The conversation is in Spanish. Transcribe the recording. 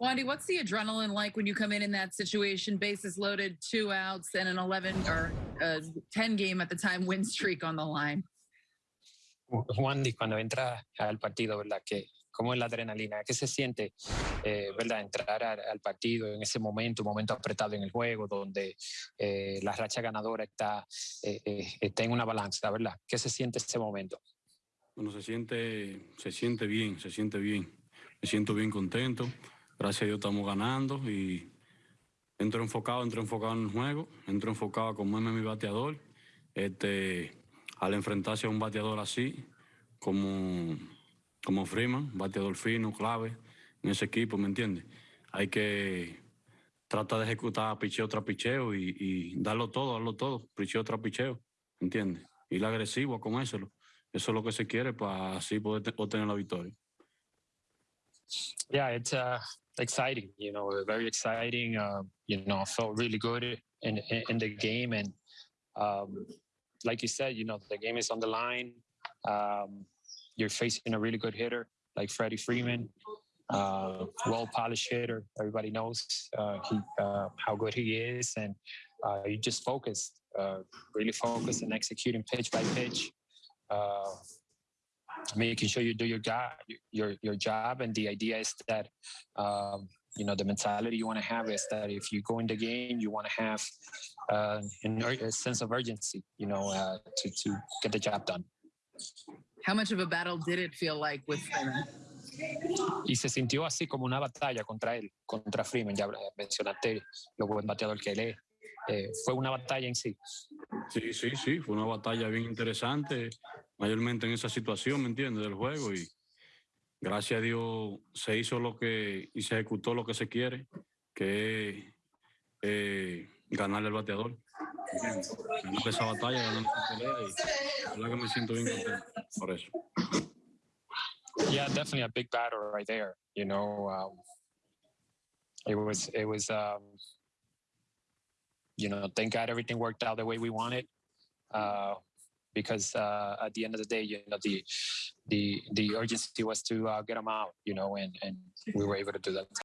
Wandy, what's the adrenaline like when you come in in that situation? Bases loaded, two outs, and an 11 or uh, 10 game at the time win streak on the line. Wandy, cuando entra al partido, ¿verdad? Que, ¿Cómo es la adrenalina? ¿Qué se siente, eh, verdad? Entrar al, al, partido en ese momento, un momento apretado en el juego, donde eh, la racha ganadora está, eh, está en una balanza, ¿verdad? ¿Qué se siente ese momento? Bueno, se siente, se siente bien, se siente bien. Me siento bien contento. Gracias a Dios estamos ganando y entro enfocado, entro enfocado en el juego, entro enfocado a comerme mi bateador. Este, al enfrentarse a un bateador así, como, como Freeman, bateador fino, clave en ese equipo, ¿me entiendes? Hay que tratar de ejecutar picheo tras picheo y, darlo todo, darlo todo, picheo tras picheo, ¿me entiendes? Ir agresivo a comérselo. Eso es lo que se quiere para así poder obtener la victoria. Yeah, it's exciting. You know, very exciting. Uh, you know, felt really good in in the game, and um, like you said, you know, the game is on the line. Um, you're facing a really good hitter like Freddie Freeman, uh, well polished hitter. Everybody knows uh, he, uh, how good he is, and uh, you just focus, uh, really focus and executing pitch by pitch. Making sure you do your job, your your job, and the idea is that um, you know the mentality you want to have is that if you go in the game, you want to have uh, an, a sense of urgency, you know, uh, to to get the job done. How much of a battle did it feel like with Freeman? Y se sintió así como una batalla contra él, contra Freeman. Ya mencionaste lo buen bateador que él es. Eh, fue una batalla en sí. Sí, sí, sí, fue una batalla bien interesante, mayormente en esa situación, ¿me entiendes? Del juego y gracias a Dios se hizo lo que y se ejecutó lo que se quiere, que es eh, ganarle al bateador. Ganar esa batalla, ganar esa pelea y la que me siento bien contento por eso. Yeah, definitely a big battle right there. You know, um, it was it was um, you know, thank God everything worked out the way we wanted. Uh, because uh, at the end of the day, you know, the the the urgency was to uh, get them out, you know, and and we were able to do that.